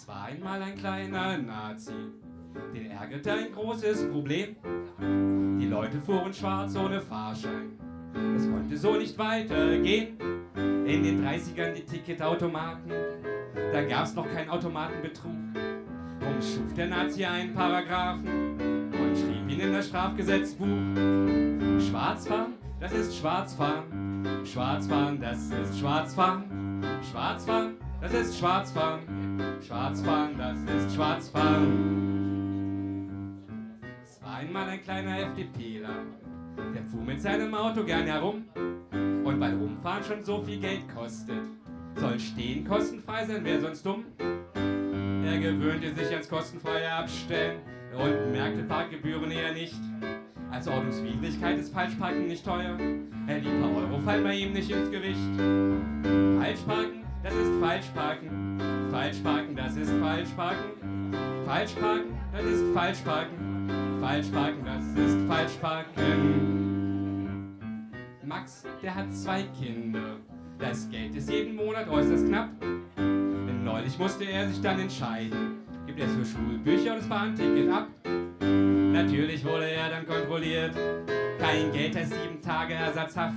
Es war einmal ein kleiner Nazi, den ärgerte ein großes Problem. Die Leute fuhren schwarz ohne Fahrschein. Es konnte so nicht weitergehen. In den 30ern die Ticketautomaten, da gab's noch keinen Automatenbetrug. Drum schuf der Nazi einen Paragraphen und schrieb ihn in das Strafgesetzbuch. Schwarzfahren, das ist Schwarzfahren. Schwarzfahren, das ist Schwarzfahren. Schwarzfahren, das ist Schwarzfahren. Schwarzfahren, das ist Schwarzfahren. Es war einmal ein kleiner FDPler, der fuhr mit seinem Auto gern herum. Und weil Rumfahren schon so viel Geld kostet, soll Stehen kostenfrei sein, wäre sonst dumm. Er gewöhnte sich ans kostenfreie Abstellen und merkte Parkgebühren eher nicht. Als Ordnungswidrigkeit ist Falschparken nicht teuer. Die paar Euro fallen bei ihm nicht ins Gewicht. Falschparken. Das ist Falschparken. Falschparken, das ist Falschparken. Max, der hat zwei Kinder. Das Geld ist jeden Monat äußerst knapp. Denn neulich musste er sich dann entscheiden. Gibt er für Schulbücher und das Bahnticket ab? Natürlich wurde er dann kontrolliert. Kein Geld als sieben Tage Ersatzhaft.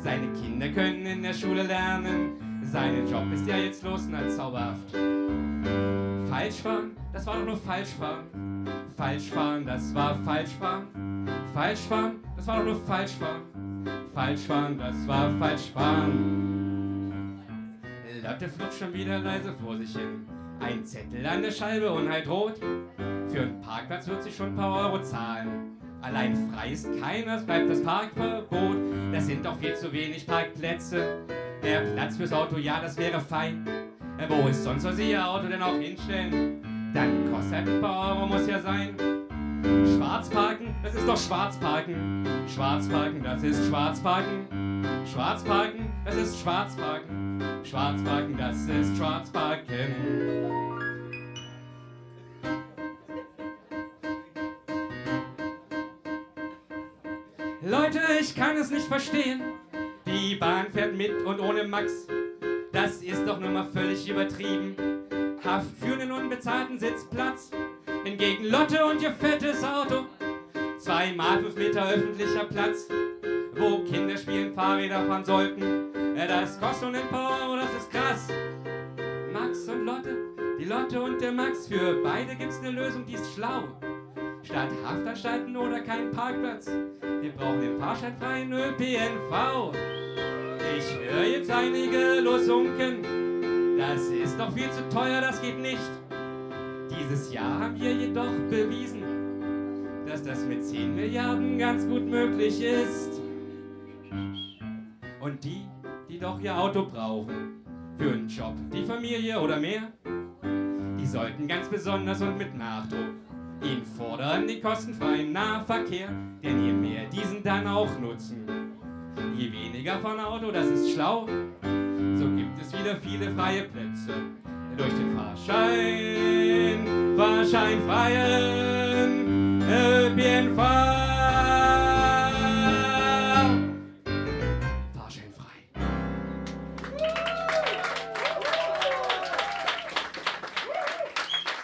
Seine Kinder können in der Schule lernen. Sein Job ist ja jetzt los und als zauberhaft. Falschfahren, das war doch nur Falschfahren. Falschfahren, das war Falschfahren. Falschfahren, das war doch nur Falschfahren. Falschfahren, das war Falschfahren. Lotte flutscht schon wieder leise vor sich hin. Ein Zettel an der Scheibe und halt rot. Für einen Parkplatz wird sich schon ein paar Euro zahlen. Allein frei ist keiner, es bleibt das Parkverbot. Das sind doch viel zu wenig Parkplätze. Der Platz fürs Auto, ja, das wäre fein. Wo ist sonst soll sie ihr Auto denn auch hinstellen? Dann Euro, muss ja sein. Schwarzparken, das ist doch Schwarzparken. Schwarzparken, das ist Schwarzparken. Schwarzparken, das ist Schwarzparken. Schwarzparken, das ist Schwarzparken. Leute, ich kann es nicht verstehen. Die Bahn fährt mit und ohne Max. Das ist doch nun mal völlig übertrieben. Haft für einen unbezahlten Sitzplatz. Hingegen Lotte und ihr fettes Auto. Zweimal fünf Meter öffentlicher Platz. Wo Kinder spielen, Fahrräder fahren sollten. Das kostet nun ein paar Euro, das ist krass. Max und Lotte, die Lotte und der Max. Für beide gibt's eine Lösung, die ist schlau. Statt Haftanstalten oder keinen Parkplatz. Wir brauchen den fahrscheinfreien ÖPNV. Ich höre jetzt einige losunken. Das ist doch viel zu teuer, das geht nicht. Dieses Jahr haben wir jedoch bewiesen, dass das mit 10 Milliarden ganz gut möglich ist. Und die, die doch ihr Auto brauchen, für einen Job, die Familie oder mehr, die sollten ganz besonders und mit Nachdruck ihn fordern den kostenfreien Nahverkehr, denn je mehr diesen dann auch nutzen, je weniger von Auto, das ist schlau, so gibt es wieder viele freie Plätze durch den Fahrschein, fahrscheinfreien ÖPNV. Fahrscheinfrei.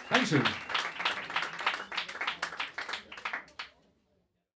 Dankeschön.